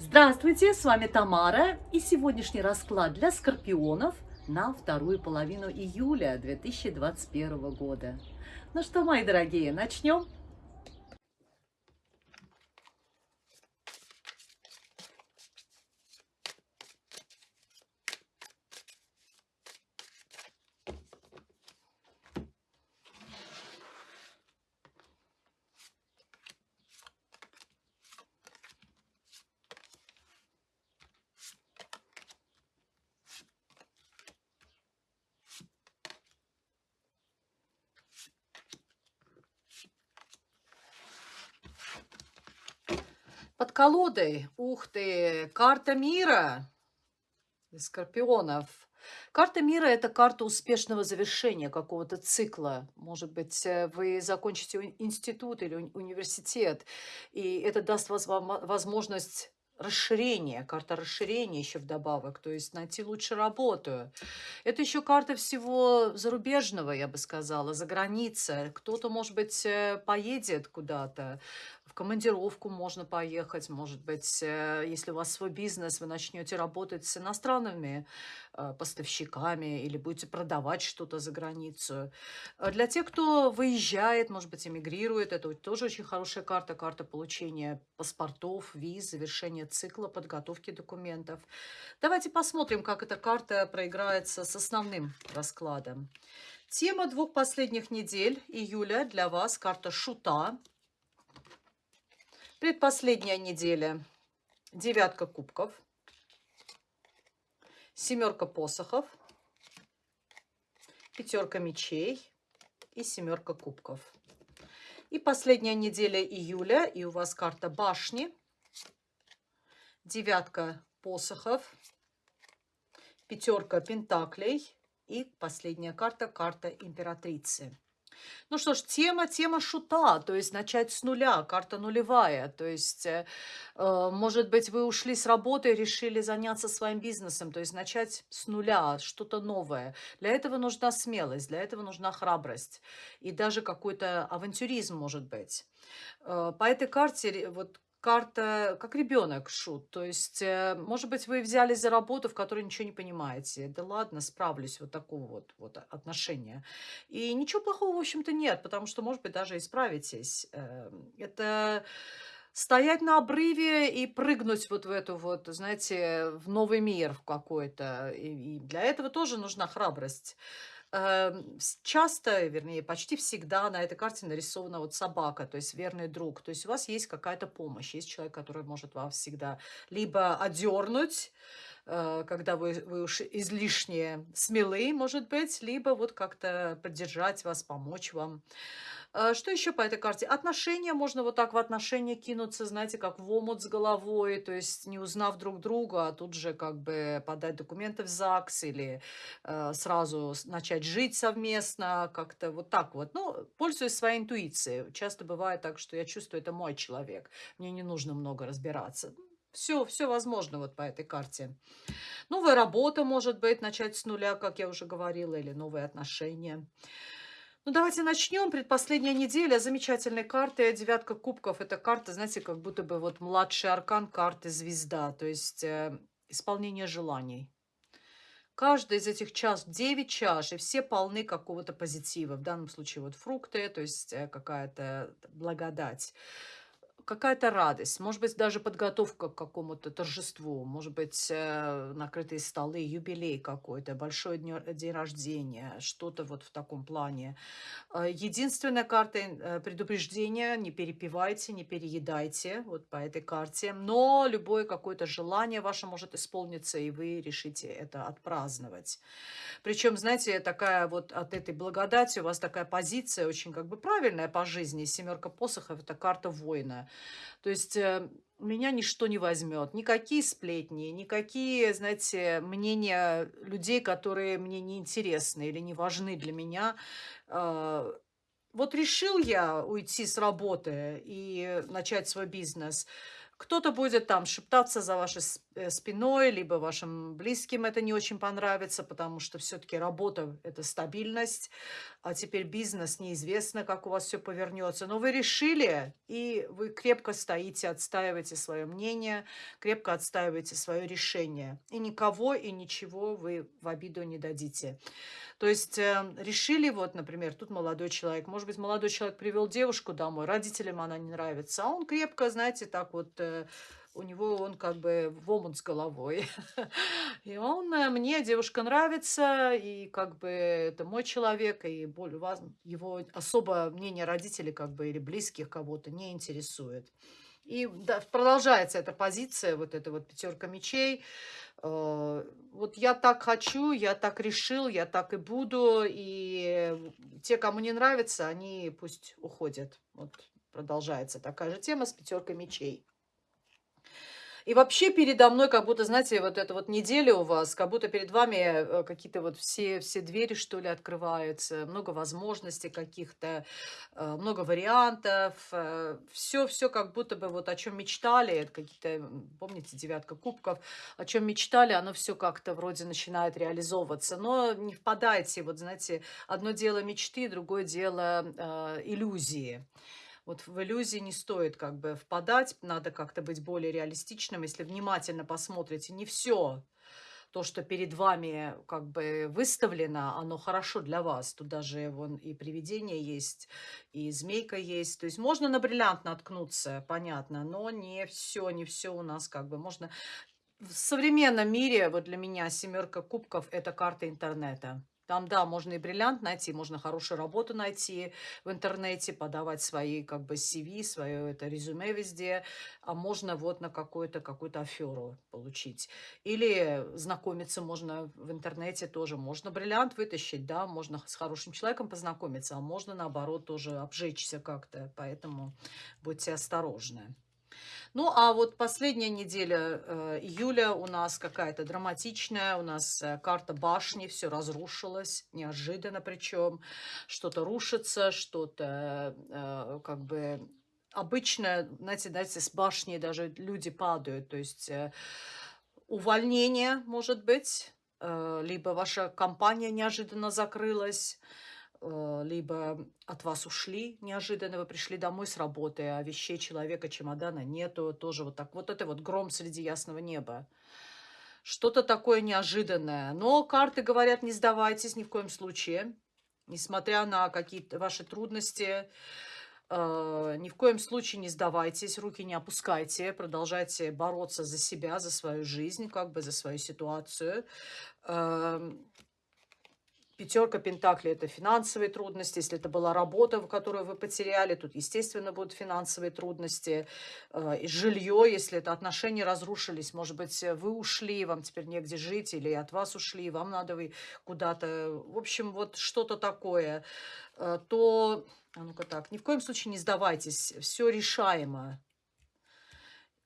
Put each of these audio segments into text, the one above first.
Здравствуйте, с вами Тамара и сегодняшний расклад для скорпионов на вторую половину июля 2021 года. Ну что, мои дорогие, начнем? Под колодой, ух ты, карта мира для скорпионов. Карта мира– это карта успешного завершения какого-то цикла. Может быть, э, вы закончите институт или университет, и это даст возможность расширения, карта расширения еще вдобавок, то есть найти лучше работу. Это еще карта всего зарубежного, я бы сказала, за границей. Кто-то, может быть, э, поедет куда-то, командировку можно поехать, может быть, э, если у вас свой бизнес, вы начнете работать с иностранными э, поставщиками или будете продавать что-то за границу. Э, для тех, кто выезжает, может быть, эмигрирует, это тоже очень хорошая карта, карта получения паспортов, виз, завершения цикла, подготовки документов. Давайте посмотрим, как эта карта проиграется с основным раскладом. Тема двух последних недель июля для вас – карта Шута – Предпоследняя неделя. Девятка кубков. Семерка посохов. Пятерка мечей. И семерка кубков. И последняя неделя июля. И у вас карта башни. Девятка посохов. Пятерка пентаклей. И последняя карта, карта императрицы. Ну что ж, тема, тема шута, то есть начать с нуля, карта нулевая. То есть, э, э, может быть, вы ушли с работы и решили заняться своим бизнесом, то есть начать с нуля, что-то новое. Для этого нужна смелость, для этого нужна храбрость и даже какой-то авантюризм, может быть. Э, по этой карте вот карта как ребенок шут. То есть, э, может быть, вы взялись за работу, в которой ничего не понимаете. Да ладно, справлюсь. Вот такого вот, вот отношения. И ничего плохого, в общем-то, нет, потому что, может быть, даже исправитесь. Эм, это стоять на обрыве и прыгнуть вот в эту вот, знаете, в новый мир какой-то. И, и для этого тоже нужна храбрость. Эм, часто, вернее, почти всегда на этой карте нарисована вот собака, то есть верный друг. То есть у вас есть какая-то помощь, есть человек, который может вас всегда либо одернуть, когда вы, вы уж излишне смелы, может быть, либо вот как-то поддержать вас, помочь вам. А, что еще по этой карте? Отношения, можно вот так в отношения кинуться, знаете, как в омут с головой, то есть не узнав друг друга, а тут же как бы подать документы в ЗАГС или э, сразу начать жить совместно, как-то вот так вот. Ну, пользуясь своей интуицией. Часто бывает так, что я чувствую, это мой человек, мне не нужно много разбираться. Все, все возможно вот по этой карте. Новая работа, может быть, начать с нуля, как я уже говорила, или новые отношения. Ну, давайте начнем. Предпоследняя неделя. Замечательные карты. Девятка кубков. Это карта, знаете, как будто бы вот младший аркан карты звезда. То есть э, исполнение желаний. Каждый из этих чаш, 9 чаш, и все полны какого-то позитива. В данном случае вот фрукты, то есть э, какая-то благодать какая-то радость, может быть, даже подготовка к какому-то торжеству, может быть, э, накрытые столы, юбилей какой-то, большой день рождения, что-то вот в таком плане. Э, единственная карта э, предупреждения, не перепивайте, не переедайте вот по этой карте, но любое какое-то желание ваше может исполниться, и вы решите это отпраздновать. Причем, знаете, такая вот от этой благодати у вас такая позиция очень как бы правильная по жизни. Семерка посохов – это карта воина. То есть э, меня ничто не возьмет, никакие сплетни, никакие, знаете, мнения людей, которые мне не интересны или не важны для меня. А, вот решил я уйти с работы и начать свой бизнес. Кто-то будет там шептаться за э, спиной, либо вашим близким это не очень понравится, потому что все-таки работа– это стабильность, а теперь бизнес, неизвестно, как у вас все повернется. Но вы решили, и вы крепко стоите, отстаиваете свое мнение, крепко отстаиваете свое решение. И никого и ничего вы в обиду не дадите. То есть э, решили, вот, например, тут молодой человек, может быть, молодой человек привел девушку домой, родителям она не нравится, а он крепко, знаете, так вот, э, у него он как бы в омут с головой. И он, э, мне девушка нравится, и как бы это мой человек, и более ваз- его особо мнение родителей как бы или близких кого-то не интересует. И да, продолжается эта позиция, вот эта вот пятерка мечей. Э, Вот я так хочу, я так решил, я так и буду. И те, кому не нравится, они пусть уходят. Вот продолжается такая же тема с пятеркой мечей. И вообще передо мной, как будто, знаете, вот эта вот неделя у вас, как будто перед вами э, какие-то вот все, все двери, что ли, открываются, много возможностей каких-то, э, много вариантов, все, все как будто бы вот о чем мечтали, какие-то, помните, девятка кубков, о чем мечтали, оно все как-то вроде начинает реализовываться, но не впадайте, вот знаете, одно дело мечты, другое дело э, иллюзии. Вот в иллюзии не стоит как бы впадать, надо как-то быть более реалистичным. Если внимательно посмотрите, не все то, что перед вами как бы выставлено, оно хорошо для вас. Тут даже вон и привидение есть, и змейка есть. То есть можно на бриллиант наткнуться, понятно, но не все, не все у нас как бы можно. В современном мире, вот для меня семерка кубков– это карта интернета. Там, да, можно и бриллиант найти, можно хорошую работу найти в интернете, подавать свои как бы CV, свое это резюме везде, а можно вот на какую-то какую-то аферу получить. Или знакомиться можно в интернете тоже. Можно бриллиант вытащить, да, можно с хорошим человеком познакомиться, а можно наоборот тоже обжечься как-то. Поэтому будьте осторожны. Ну, а вот последняя неделя э, июля у нас какая-то драматичная, у нас э, карта башни, все разрушилось, неожиданно причем, что-то рушится, что-то э, как бы обычно, знаете, знаете, с башни даже люди падают, то есть э, увольнение может быть, э, либо ваша компания неожиданно закрылась, либо от вас ушли неожиданно, вы пришли домой с работы, а вещей человека, чемодана нету, тоже вот так. Вот это вот гром среди ясного неба. Что-то такое неожиданное. Но карты говорят, не сдавайтесь ни в коем случае, несмотря на какие-то ваши трудности. э, Ни в коем случае не сдавайтесь, руки не опускайте, продолжайте бороться за себя, за свою жизнь, как бы за свою ситуацию. Эм, Пятерка Пентаклей– это финансовые трудности. Если это была работа, которую вы потеряли, тут, естественно, будут финансовые трудности. Э, жилье, если это отношения разрушились, может быть, вы ушли, вам теперь негде жить, или от вас ушли, вам надо вы куда-то. В общем, вот что-то такое. Э, То, а ну-ка так, ни в коем случае не сдавайтесь, все решаемо.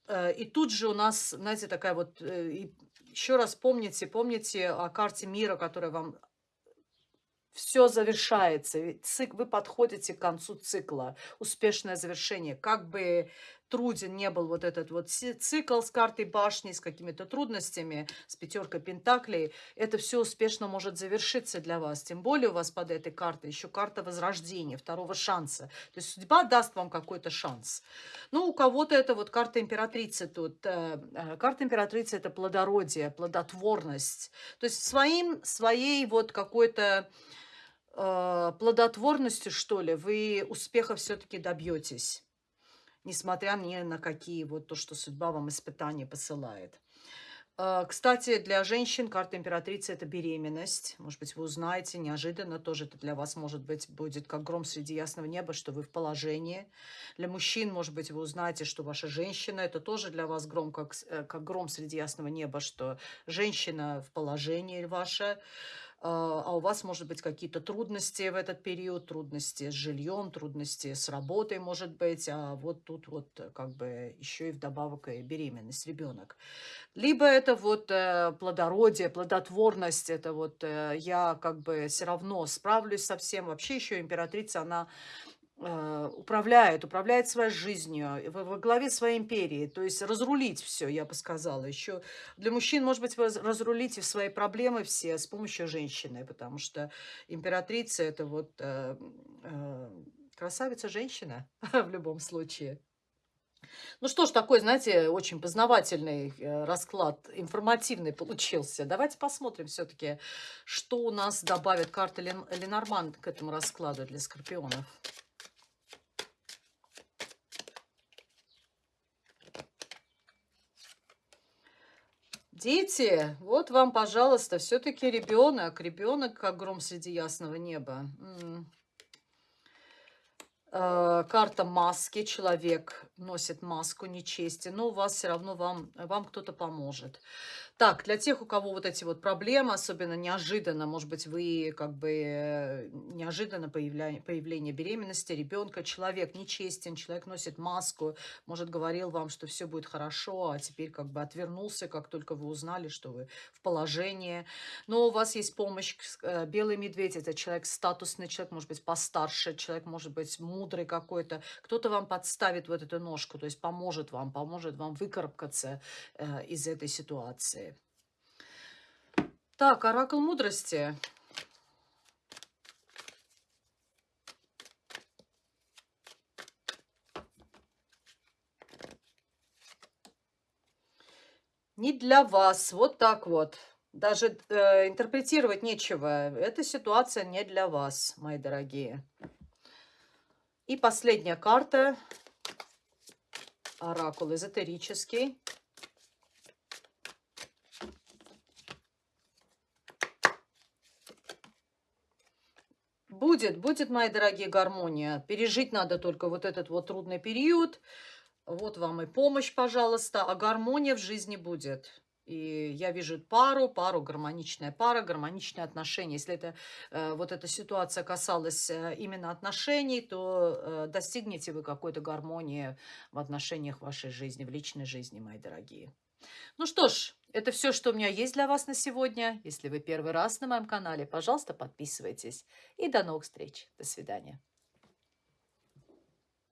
Э, И тут же у нас, знаете, такая вот... Еще раз помните, помните о карте мира, которая вам все завершается. Вы подходите к концу цикла. Успешное завершение. Как бы труден не был вот этот вот цикл с картой башни, с какими-то трудностями, с пятеркой пентаклей, это все успешно может завершиться для вас. Тем более у вас под этой картой еще карта возрождения, второго шанса. То есть судьба даст вам какой-то шанс. Ну, у кого-то это вот карта императрицы тут. э, э, Карта императрицы– это плодородие, плодотворность. То есть своим, своей вот какой-то э, плодотворностью, что ли, вы успеха все-таки добьетесь, несмотря ни на какие вот то, что судьба вам испытания посылает. Э, Кстати, для женщин карта императрицы– это беременность. Может быть, вы узнаете неожиданно, тоже это для вас, может быть, будет как гром среди ясного неба, что вы в положении. Для мужчин, может быть, вы узнаете, что ваша женщина– это тоже для вас гром, как, э, как гром среди ясного неба, что женщина в положении ваша. А а у вас, может быть, какие-то трудности в этот период, трудности с жильем, трудности с работой, может быть, а вот тут вот э, как бы еще и вдобавок и беременность, ребенок. Либо это вот э, плодородие, плодотворность, это вот э, я как бы все равно справлюсь со всем. Вообще еще императрица, она управляет, управляет своей жизнью, во, главе своей империи. То есть разрулить все, я бы сказала. Еще для мужчин, может быть, вы разрулите свои проблемы все с помощью женщины, потому что императрица это вот э, э, красавица-женщина в любом случае. Ну что ж, такой, знаете, очень познавательный э, расклад, информативный получился. Давайте посмотрим все-таки, что у нас добавит карта Лен Ленорман к этому раскладу для скорпионов. Дети, вот вам, пожалуйста, все-таки ребенок. Ребенок, как гром среди ясного неба. М -м. Э, карта маски. Человек носит маску нечести, но у вас все равно вам, вам кто-то поможет. Так, для тех, у кого вот эти вот проблемы, особенно неожиданно, может быть, вы как бы неожиданно появление, появление беременности ребенка, человек нечестен, человек носит маску, может, говорил вам, что все будет хорошо, а теперь как бы отвернулся, как только вы узнали, что вы в положении. Но у вас есть помощь. Э, белый медведь – это человек статусный, человек, может быть, постарше, человек, может быть, мудрый какой-то. Кто-то вам подставит вот эту ножку, то есть поможет вам, поможет вам выкарабкаться э, из этой ситуации. Так, оракул мудрости. Не для вас. Вот так вот. Даже э, интерпретировать нечего. Эта ситуация не для вас, мои дорогие. И последняя карта. Оракул эзотерический. Будет, будет, мои дорогие, гармония. Пережить надо только вот этот вот трудный период. Вот вам и помощь, пожалуйста. А гармония в жизни будет. И я вижу пару, пару, гармоничная пара, гармоничные отношения. Если это, э, вот эта ситуация касалась э, именно отношений, то э, достигнете вы какой-то гармонии в отношениях вашей жизни, в личной жизни, мои дорогие. Ну что ж, это все, что у меня есть для вас на сегодня. Если вы первый раз на моем канале, пожалуйста, подписывайтесь. И до новых встреч. До свидания.